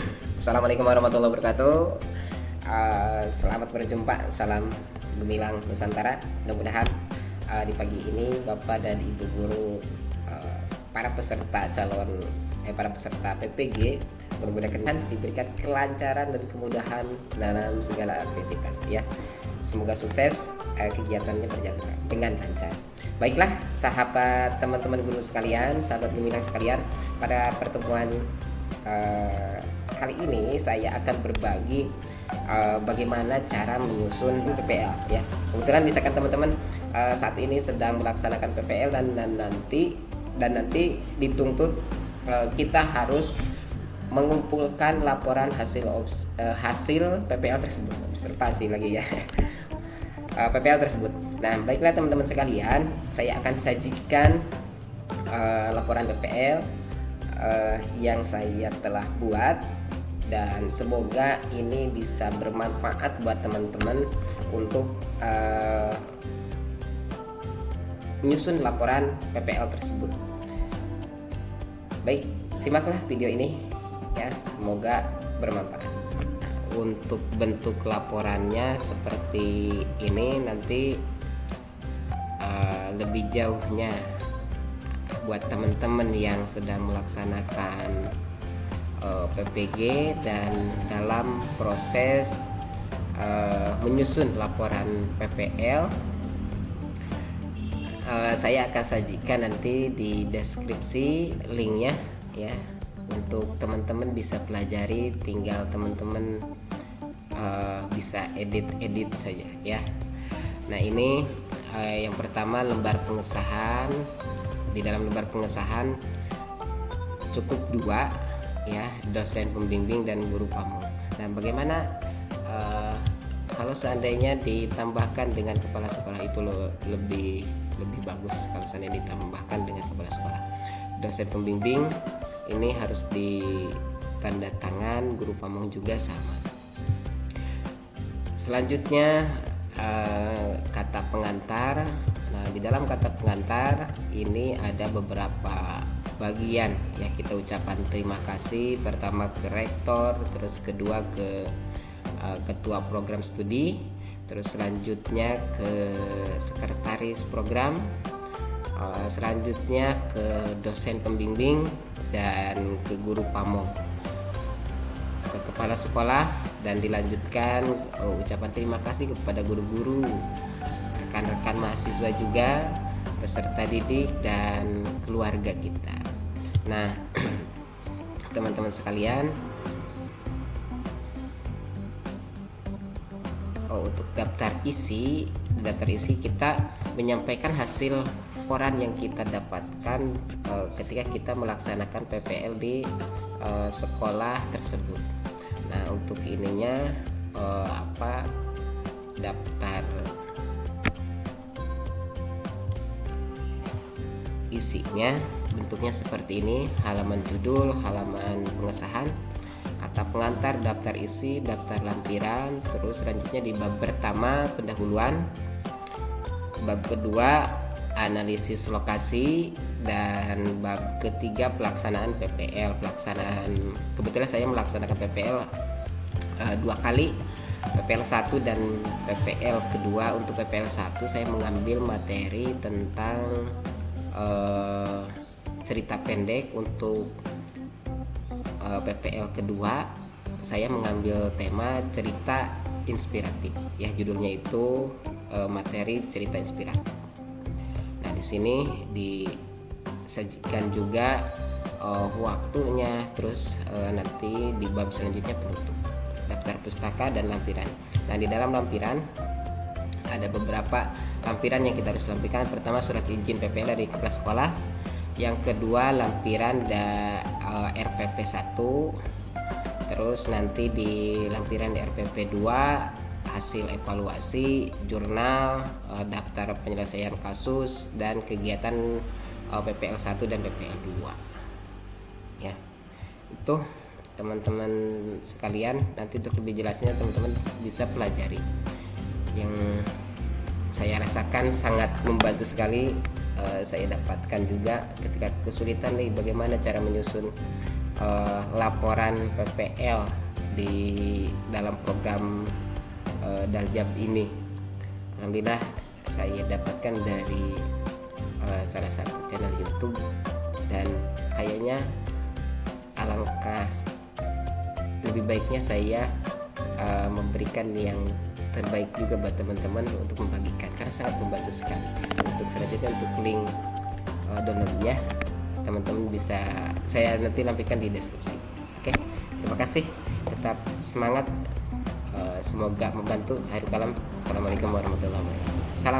Assalamualaikum warahmatullahi wabarakatuh. Uh, Selamat berjumpa Salam Gemilang Nusantara. Mudah-mudahan uh, di pagi ini Bapak dan Ibu Guru uh, Para peserta calon eh, Para peserta PPG Mudah-mudahan diberikan kelancaran dan kemudahan Dalam segala aktivitas ya. Semoga sukses uh, Kegiatannya berjalan dengan lancar. Baiklah sahabat teman-teman guru sekalian Sahabat Gemilang sekalian Pada pertemuan uh, kali ini saya akan berbagi uh, bagaimana cara menyusun PPL ya. Kebetulan misalkan teman-teman uh, saat ini sedang melaksanakan PPL dan, dan nanti dan nanti dituntut uh, kita harus mengumpulkan laporan hasil uh, hasil PPL tersebut observasi lagi ya PPL tersebut. Nah baiklah teman-teman sekalian, saya akan sajikan uh, laporan PPL uh, yang saya telah buat dan semoga ini bisa bermanfaat buat teman-teman untuk uh, menyusun laporan PPL tersebut. Baik, simaklah video ini ya, semoga bermanfaat. Untuk bentuk laporannya seperti ini nanti uh, lebih jauhnya buat teman-teman yang sedang melaksanakan uh, eh, PPG dan dalam proses uh, menyusun laporan PPL uh, eh, saya akan sajikan nanti di deskripsi linknya ya untuk teman-teman bisa pelajari. Tinggal teman-teman uh, bisa edit-edit saja ya. Nah ini uh, yang pertama lembar pengesahan di dalam lembar pengesahan cukup dua ya dosen pembimbing dan guru pamong. Nah, bagaimana uh, kalau seandainya ditambahkan dengan kepala sekolah itu lebih lebih bagus kalau seandainya ditambahkan dengan kepala sekolah. Dosen pembimbing ini harus di tanda tangan, guru pamong juga sama. Selanjutnya uh, dalam kata pengantar ini ada beberapa bagian ya kita ucapan terima kasih. Pertama ke rektor terus kedua ke uh, ketua program studi terus selanjutnya ke sekretaris program uh, selanjutnya ke dosen pembimbing dan ke guru pamong. Ke kepala sekolah dan dilanjutkan uh, ucapan terima kasih kepada guru-guru rekan-rekan mahasiswa juga peserta didik dan keluarga kita. Nah teman-teman sekalian. Oh, untuk daftar isi daftar isi kita menyampaikan hasil laporan yang kita dapatkan uh, ketika kita melaksanakan PPL di uh, sekolah tersebut. Nah untuk ininya uh, apa daftar isinya bentuknya seperti ini. Halaman judul halaman pengesahan kata pengantar daftar isi daftar lampiran terus selanjutnya di bab pertama pendahuluan. Bab kedua analisis lokasi dan bab ketiga pelaksanaan PPL pelaksanaan kebetulan saya melaksanakan PPL uh, eh, dua kali PPL 1 dan PPL kedua. Untuk PPL 1 saya mengambil materi tentang uh, cerita pendek untuk uh, eh, PPL kedua. Saya mengambil tema cerita inspiratif. Ya judulnya itu uh, materi cerita inspiratif. Nah di sini disajikan juga uh, waktunya terus uh, nanti di bab selanjutnya penutup. Daftar pustaka dan lampiran. Nah di dalam lampiran ada beberapa lampiran yang kita harus lampikan. Pertama surat izin PPL dari kepala sekolah. Yang kedua lampiran da, uh, RPP 1 terus nanti di lampiran di RPP 2 hasil evaluasi jurnal uh, daftar penyelesaian kasus dan kegiatan uh, PPL 1 dan PPL 2 ya itu teman-teman sekalian. Nanti untuk lebih jelasnya teman-teman bisa pelajari. Yang saya rasakan sangat membantu sekali uh, saya dapatkan juga ketika kesulitan nih bagaimana cara menyusun uh, laporan PPL di dalam program uh, Daljab ini. Alhamdulillah saya dapatkan dari uh, salah satu channel YouTube dan kayaknya alangkah lebih baiknya saya uh, memberikan yang terbaik juga buat teman-teman untuk membagikan karena sangat membantu sekali. Untuk selanjutnya untuk link uh, downloadnya teman-teman bisa saya nanti lampikan di deskripsi. Oke terima kasih. Tetap semangat. Uh, semoga membantu hari kalam. Assalamualaikum warahmatullahi wabarakatuh. Salam